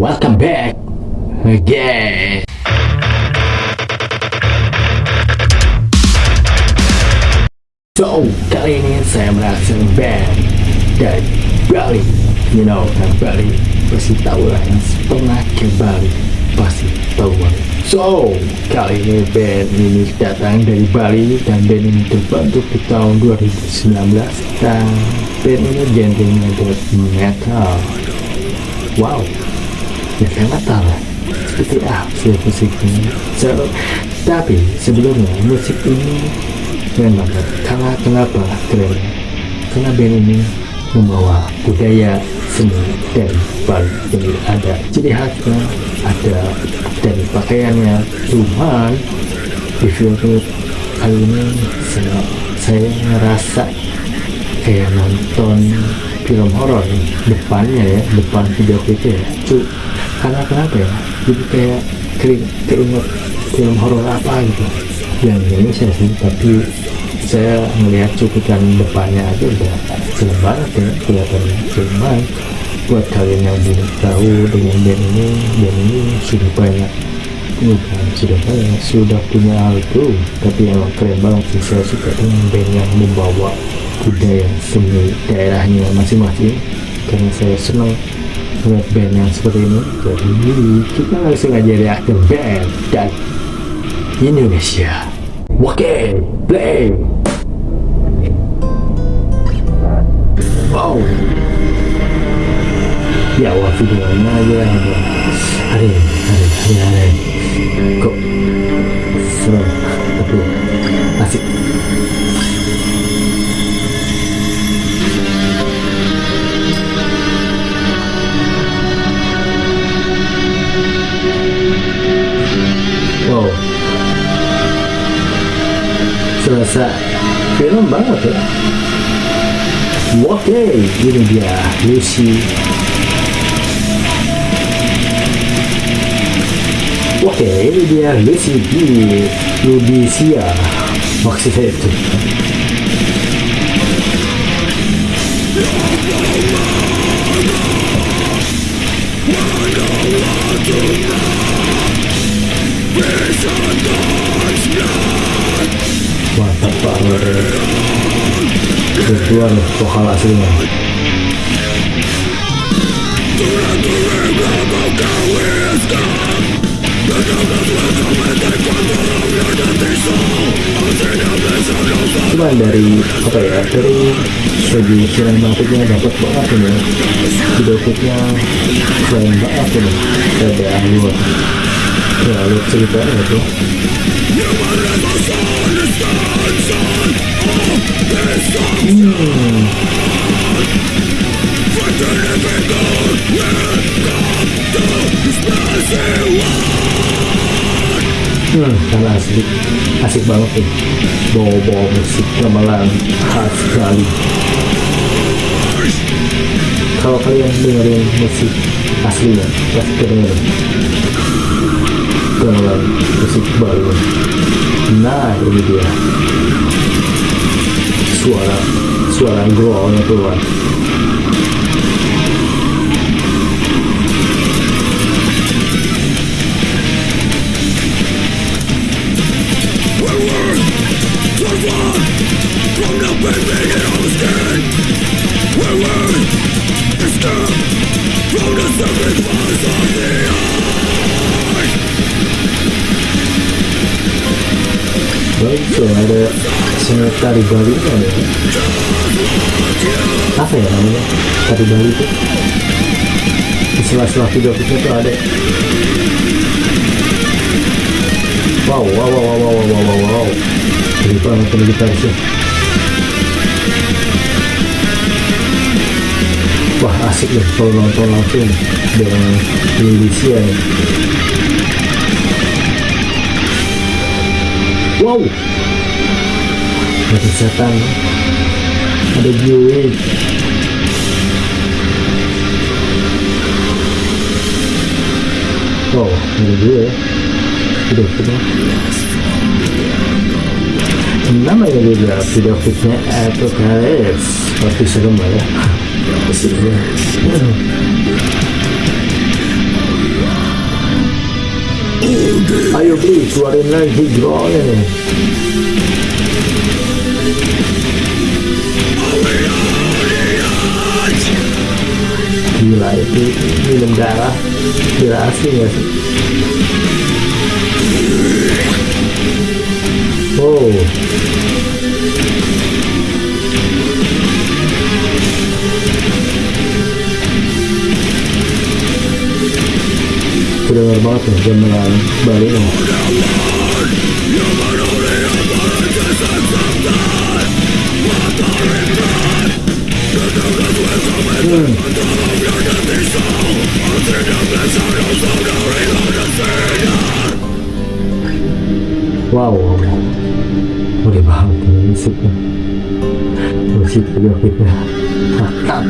welcome back again. So, kali ini saya merasa band dari Bali. You know, kan Bali pasti tahu lah yang pernah ke Bali pasti tahu. So, kali ini band ini datang dari Bali dan band ini terbentuk di tahun 2019 dan band ini genrenya death metal. Wow, lah. Seperti apa sih musiknya? So, tapi sebelumnya musik ini keren banget karena kenapa keren? Karena band ini membawa budaya seni dari Bali jadi ada ciri khasnya ada dari pakaiannya. Cuman di film kali ini saya, saya ngerasa kayak nonton film horor depannya ya depan video klipnya ya karena kenapa ya? Jadi kayak keinget film horor apa gitu. Yang Indonesia sih tapi saya melihat cuplikan depannya aja udah serem banget ya kelihatannya cuman buat kalian yang belum tahu dengan band ini band ini sudah banyak. Bukan sudah banyak sudah punya album. Tapi emang keren banget sih saya suka dengan band yang membawa budaya seni daerahnya masing-masing. Karena saya senang melihat band yang seperti ini jadi kita langsung aja lihat ke band dan Indonesia Oke, play. Wow. Di awal videonya aja hari hari hari hari kok serasa film banget ya oke ini dia Lucy oke ini dia Lucy di Rudisia maksudnya itu banget keluar vokal aslinya. Cuman dari apa ya dari segi sinematiknya dapat banget ini. Video klipnya keren banget ini ada alur ya alur ceritanya itu. Hmm, karena asik, asik banget nih bawa-bawa musik gamelan khas sekali kalau kalian dengerin musik aslinya pasti kedengeran gamelan musik baru nah ini dia. Suara suara growlnya keluar So ada senior tari Bali kan ya? Apa ya namanya? Tari Bali itu? Di sela-sela video kita tuh ada. Wow, wow, wow, wow, wow, wow, wow, wow. Jadi banget ini gitarisnya. Wah asik deh kalau nonton langsung dengan Indonesia nih. Wow, ada setan, ada gue. Wow, ada gue. Udah kita. Namanya juga video klipnya Apocalypse Pasti serem lah ya Pastinya Ayo beli, keluarin lagi drawnya nih. Minum darah Gila asli gak sih? Oh Udah banget nih gamelan Bali nih Musik video klipnya Mantap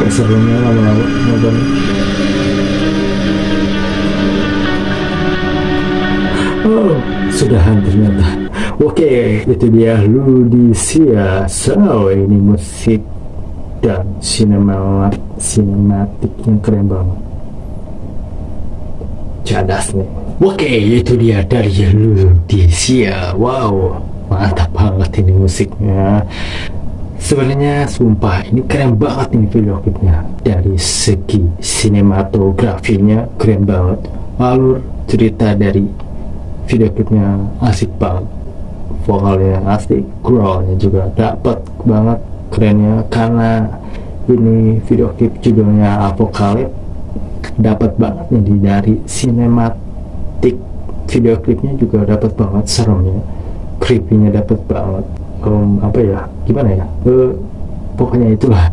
Kok serunya lama-lama nonton Oh, sudahan ternyata Oke, itu dia Ludisia So, ini musik dan sinema sinematiknya keren banget cadas nih oke itu dia dari Ludisia wow mantap banget ini musiknya. Sebenarnya sumpah ini keren banget ini video klipnya. Dari segi sinematografinya keren banget. Alur cerita dari video klipnya asik banget. Vokalnya asik growlnya juga dapat banget kerennya. Karena ini video klip judulnya Apokalip dapat banget nih dari sinematik video klipnya juga dapat banget seremnya creepy-nya dapat banget. Um, apa ya gimana ya? Uh, pokoknya itulah.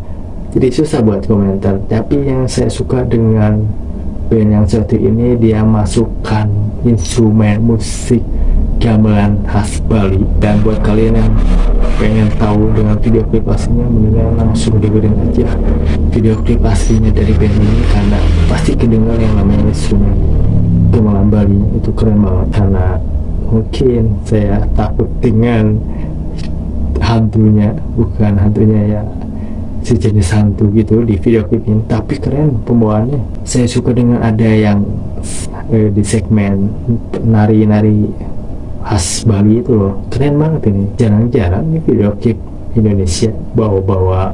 Jadi susah buat komentar. Tapi yang saya suka dengan band yang satu ini dia masukkan instrumen musik gamelan khas Bali. Dan buat kalian yang pengen tahu dengan video klip aslinya mendingan langsung dengerin aja video klip aslinya dari band ini karena pasti kedengar yang namanya instrumen gamelan Bali. Itu keren banget karena mungkin saya takut dengan hantunya bukan hantunya ya sejenis hantu gitu di video klip ini. Tapi keren pembawaannya. Saya suka dengan ada yang eh, di segmen nari-nari khas Bali itu loh. Keren banget ini. Jarang-jarang nih video klip Indonesia bawa-bawa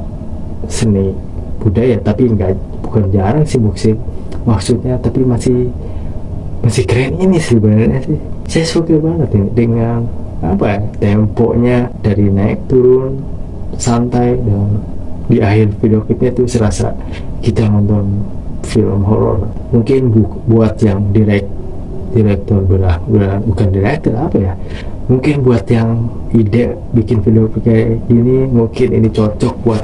seni budaya tapi enggak bukan jarang sih musik. Maksudnya tapi masih masih keren ini sih sebenarnya sih. Saya suka banget ini dengan apa ya temponya dari naik turun santai dan di akhir video klipnya itu serasa kita nonton film horor. Mungkin bu buat yang direct direktur belah, bukan direktur apa ya? Mungkin buat yang ide bikin video kayak gini mungkin ini cocok buat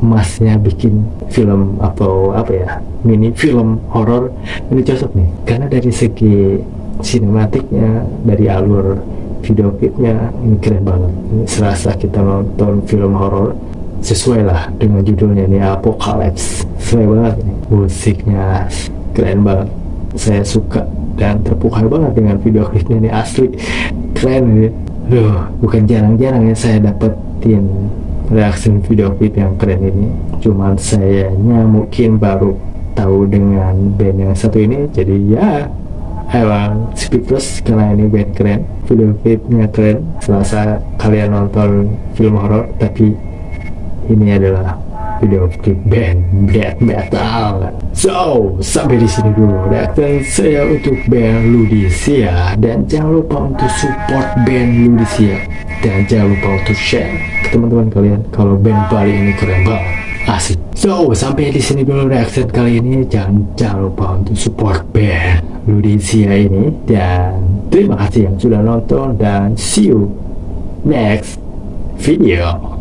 emasnya bikin film atau apa ya mini film horor ini cocok nih. Karena dari segi sinematiknya dari alur video klipnya ini keren banget. Ini serasa kita nonton film horor sesuai lah dengan judulnya ini Apocalypse. Sesuai banget ini musiknya keren banget saya suka dan terpukau banget dengan video klipnya ini asli. Keren ini. Duh, bukan jarang-jarang ya saya dapetin reaksi video klip yang keren ini. Cuman sayanya mungkin baru tahu dengan band yang satu ini jadi ya emang speechless karena ini band keren video klipnya keren. Selasa kalian nonton film horor tapi ini adalah video klip band death metal. So, sampai di sini dulu reaction saya untuk band Ludisia dan jangan lupa untuk support band Ludisia dan jangan lupa untuk share ke teman-teman kalian kalau band Bali ini keren banget. Asik. So, sampai di sini dulu reaction kali ini. Jangan jangan lupa untuk support band Ludisia ini dan terima kasih yang sudah nonton dan see you next video.